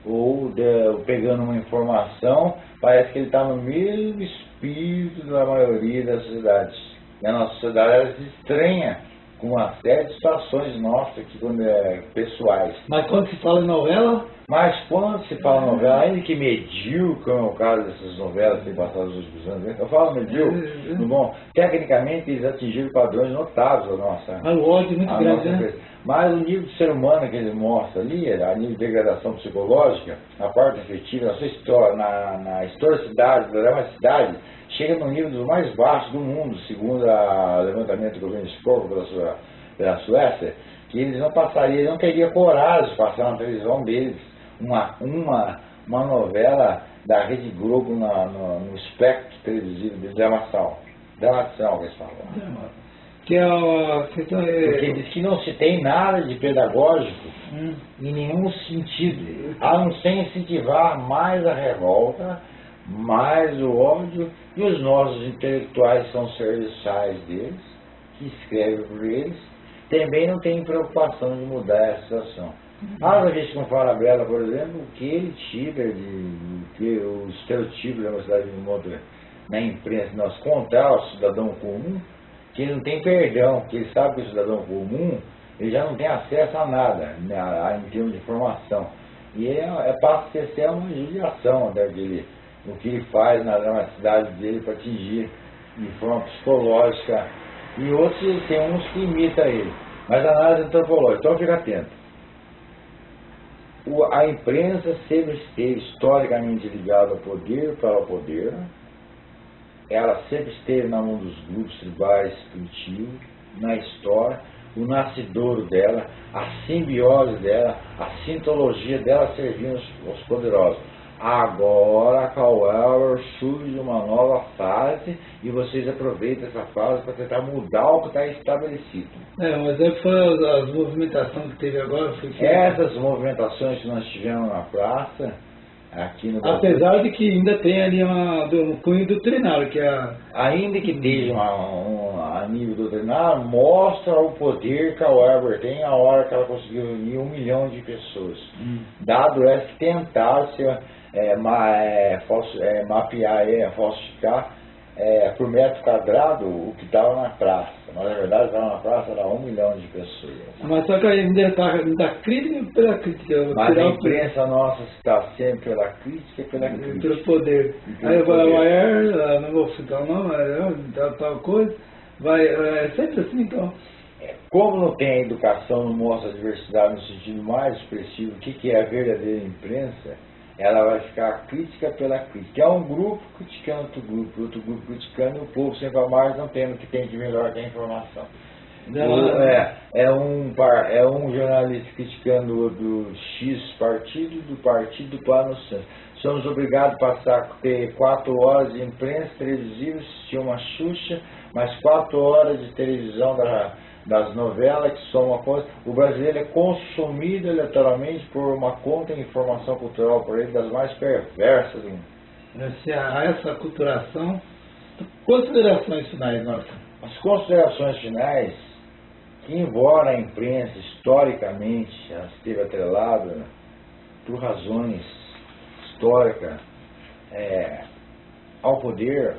ou de, pegando uma informação, parece que ele está no mesmo espírito da maioria das sociedades. E a nossa sociedade ela se estranha com uma série de situações nossas aqui, quando é, pessoais. Mas quando se fala em novela, mas quando se fala novela, ainda que medíocre, como é o caso dessas novelas que têm passado os últimos anos, eu falo medíocre, uhum. bom, tecnicamente eles atingiram padrões notáveis da nossa. O ódio é muito grande, né? Mas o nível de ser humano que ele mostra ali, a nível de degradação psicológica, a parte afetiva, na sua história, na, na historicidade, da cidade, chega no nível dos mais baixos do mundo, segundo o levantamento do governo Skoll pela, pela Suécia, que eles não passariam, eles não teriam coragem de passar na televisão deles uma, uma, uma novela da Rede Globo na, no, no espectro televisivo de. Dramação que eles falam. Que é questão é... Porque diz que não se tem nada de pedagógico hum. em nenhum sentido, a não ser incentivar mais a revolta, mais o ódio, e os nossos intelectuais são serviçais deles, que escrevem por eles, também não têm preocupação de mudar essa situação. Ah, gente com fala bela, por exemplo, o que ele tira de, que o estereotipo da cidade de Monte na imprensa, nós contar ao cidadão comum que ele não tem perdão, que ele sabe que o cidadão comum ele já não tem acesso a nada né, a, em termos de informação. E é, é passa a ser uma judiação dele, o que ele faz na, na cidade dele para atingir de forma psicológica. E outros tem uns que imitam ele. Mas a análise antropológica, então fica atento a imprensa sempre esteve historicamente ligada ao poder para o poder, ela sempre esteve na mão dos grupos tribais primitivos, na história, o nascidouro dela, a simbiose dela, a sintologia dela servindo aos poderosos. Agora, however, surge uma nova fase e vocês aproveitam essa fase para tentar mudar o que está estabelecido. É, mas é foi as movimentações que teve agora. Foi que... Essas movimentações que nós tivemos na praça, aqui no Brasil, Apesar de que ainda tem ali uma, um cunho doutrinário, que é a... Ainda que esteja um, a nível doutrinário, mostra o poder que a Weber tem a hora que ela conseguiu reunir um milhão de pessoas. Hum. Dado que tentaram ser é, ma, é, falso, é, mapear, é, falsificar é, por metro quadrado o que estava na praça. Mas na verdade estava na praça era um milhão de pessoas. Mas só que ainda está da crítica pela crítica. Mas a imprensa nossa está sempre pela crítica e pela crítica. Pelo poder. Aí vai a Maier, não vou citar o nome, tal, tal coisa, vai, é sempre assim então. como não tem educação, não mostra a diversidade no sentido mais expressivo, o que, que é a verdadeira imprensa, ela vai ficar crítica pela crítica. É um grupo criticando outro grupo, outro grupo criticando, e o povo sempre a mais não tendo o que tem de melhor que a informação. Não, é, é, um, é um jornalista criticando do X partido, do partido do Plano Santos. Somos obrigados a passar ter quatro horas de imprensa televisiva, assistir uma Xuxa, mais quatro horas de televisão da, das novelas, que são uma coisa. O brasileiro é consumido eleitoralmente por uma conta de informação cultural por ele das mais perversas. Se há essa culturação, considerações finais, nossa. As considerações finais, que embora a imprensa historicamente já esteve atrelada por razões históricas é, ao poder,